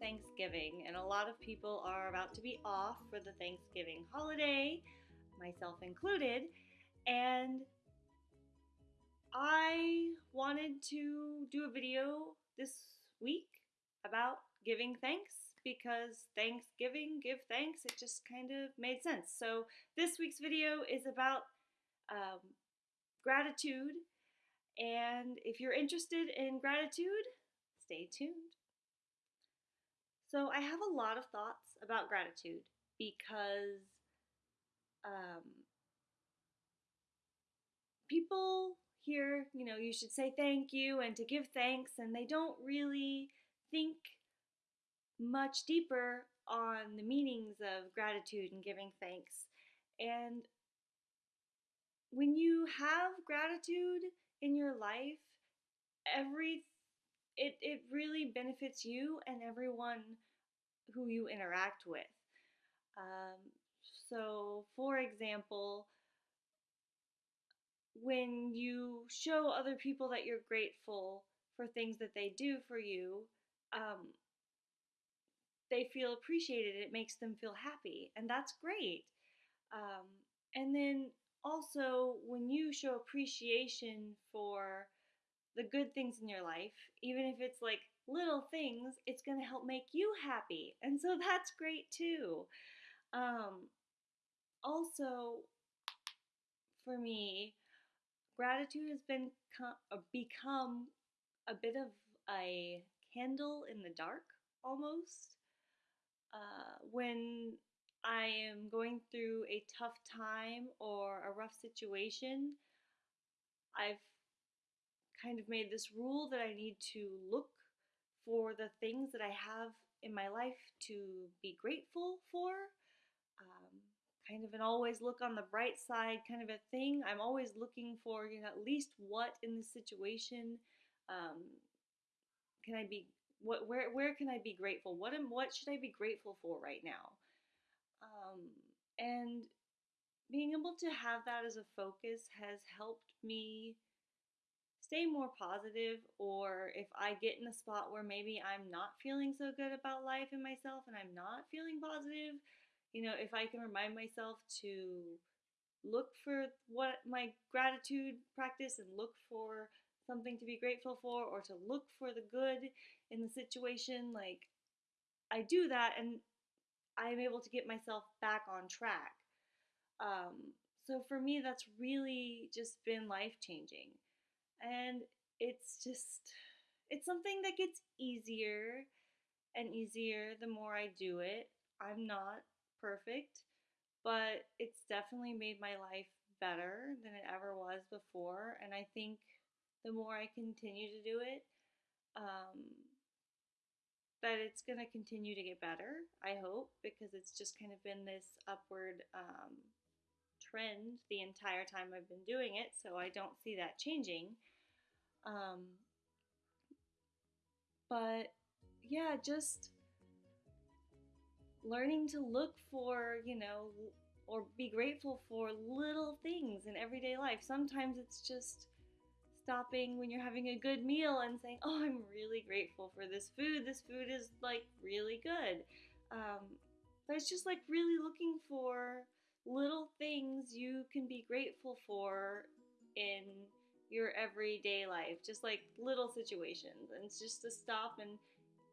Thanksgiving, and a lot of people are about to be off for the Thanksgiving holiday, myself included. And I wanted to do a video this week about giving thanks because Thanksgiving, give thanks, it just kind of made sense. So, this week's video is about um, gratitude. And if you're interested in gratitude, stay tuned. So, I have a lot of thoughts about gratitude because um, people hear, you know, you should say thank you and to give thanks, and they don't really think much deeper on the meanings of gratitude and giving thanks. And when you have gratitude in your life, every it, it really benefits you and everyone who you interact with. Um, so, for example, when you show other people that you're grateful for things that they do for you, um, they feel appreciated. It makes them feel happy, and that's great. Um, and then also, when you show appreciation for the good things in your life, even if it's like little things, it's going to help make you happy. And so that's great too. Um, also, for me, gratitude has been uh, become a bit of a candle in the dark almost. Uh, when I am going through a tough time or a rough situation, I've kind of made this rule that I need to look for the things that I have in my life to be grateful for. Um, kind of an always look on the bright side kind of a thing. I'm always looking for you know, at least what in this situation um, can I be what where where can I be grateful? What am what should I be grateful for right now? Um, and being able to have that as a focus has helped me stay more positive or if I get in a spot where maybe I'm not feeling so good about life and myself and I'm not feeling positive, you know, if I can remind myself to look for what my gratitude practice and look for something to be grateful for or to look for the good in the situation, like I do that and I'm able to get myself back on track. Um, so for me, that's really just been life changing. And it's just, it's something that gets easier and easier the more I do it. I'm not perfect, but it's definitely made my life better than it ever was before. And I think the more I continue to do it, um, that it's going to continue to get better, I hope, because it's just kind of been this upward um, trend the entire time I've been doing it, so I don't see that changing. Um, but yeah, just learning to look for, you know, or be grateful for little things in everyday life. Sometimes it's just stopping when you're having a good meal and saying, Oh, I'm really grateful for this food. This food is like really good. Um, but it's just like really looking for little things you can be grateful for in your everyday life, just like little situations. And it's just to stop and,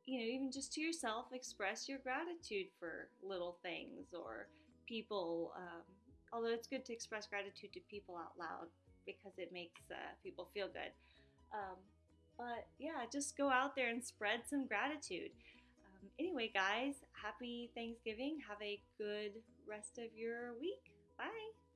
you know, even just to yourself, express your gratitude for little things or people. Um, although it's good to express gratitude to people out loud because it makes uh, people feel good. Um, but yeah, just go out there and spread some gratitude. Um, anyway, guys, happy Thanksgiving. Have a good rest of your week. Bye.